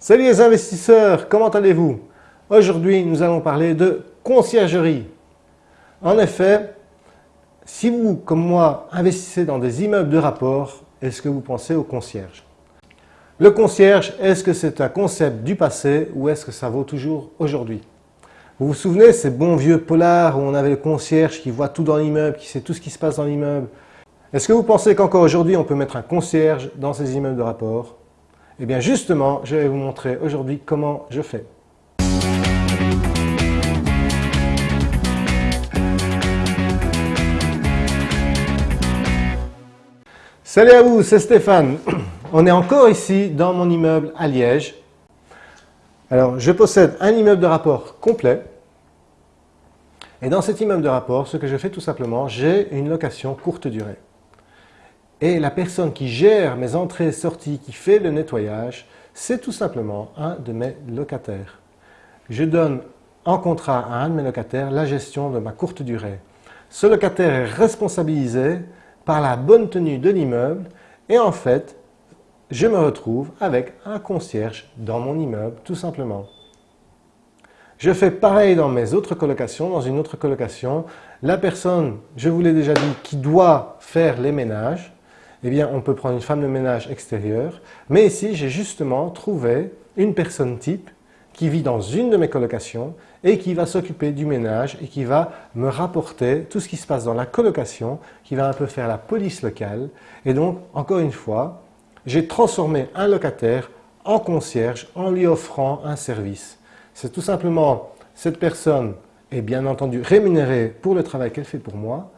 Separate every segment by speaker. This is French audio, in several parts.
Speaker 1: Salut les investisseurs, comment allez-vous? Aujourd'hui, nous allons parler de conciergerie. En effet, si vous, comme moi, investissez dans des immeubles de rapport, est-ce que vous pensez au concierge? Le concierge, est-ce que c'est un concept du passé ou est-ce que ça vaut toujours aujourd'hui? Vous vous souvenez ces bons vieux polars où on avait le concierge qui voit tout dans l'immeuble, qui sait tout ce qui se passe dans l'immeuble? Est-ce que vous pensez qu'encore aujourd'hui, on peut mettre un concierge dans ces immeubles de rapport? Eh bien justement, je vais vous montrer aujourd'hui comment je fais. Salut à vous, c'est Stéphane. On est encore ici dans mon immeuble à Liège. Alors, je possède un immeuble de rapport complet. Et dans cet immeuble de rapport, ce que je fais tout simplement, j'ai une location courte durée. Et la personne qui gère mes entrées et sorties, qui fait le nettoyage, c'est tout simplement un de mes locataires. Je donne en contrat à un de mes locataires la gestion de ma courte durée. Ce locataire est responsabilisé par la bonne tenue de l'immeuble et en fait, je me retrouve avec un concierge dans mon immeuble, tout simplement. Je fais pareil dans mes autres colocations. Dans une autre colocation, la personne, je vous l'ai déjà dit, qui doit faire les ménages, eh bien, on peut prendre une femme de ménage extérieure. Mais ici, j'ai justement trouvé une personne type qui vit dans une de mes colocations et qui va s'occuper du ménage et qui va me rapporter tout ce qui se passe dans la colocation, qui va un peu faire la police locale. Et donc, encore une fois, j'ai transformé un locataire en concierge en lui offrant un service. C'est tout simplement, cette personne est bien entendu rémunérée pour le travail qu'elle fait pour moi,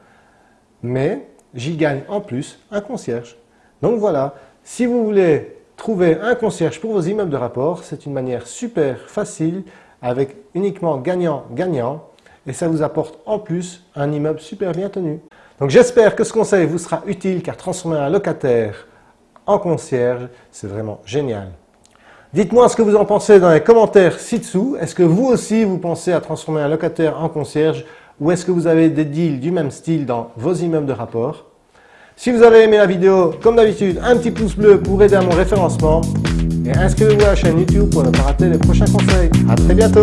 Speaker 1: mais j'y gagne en plus un concierge. Donc voilà, si vous voulez trouver un concierge pour vos immeubles de rapport, c'est une manière super facile avec uniquement gagnant-gagnant et ça vous apporte en plus un immeuble super bien tenu. Donc j'espère que ce conseil vous sera utile car transformer un locataire en concierge, c'est vraiment génial. Dites-moi ce que vous en pensez dans les commentaires ci-dessous. Est-ce que vous aussi vous pensez à transformer un locataire en concierge ou est-ce que vous avez des deals du même style dans vos immeubles de rapport? Si vous avez aimé la vidéo, comme d'habitude, un petit pouce bleu pour aider à mon référencement. Et inscrivez-vous à la chaîne YouTube pour ne pas rater les prochains conseils. A très bientôt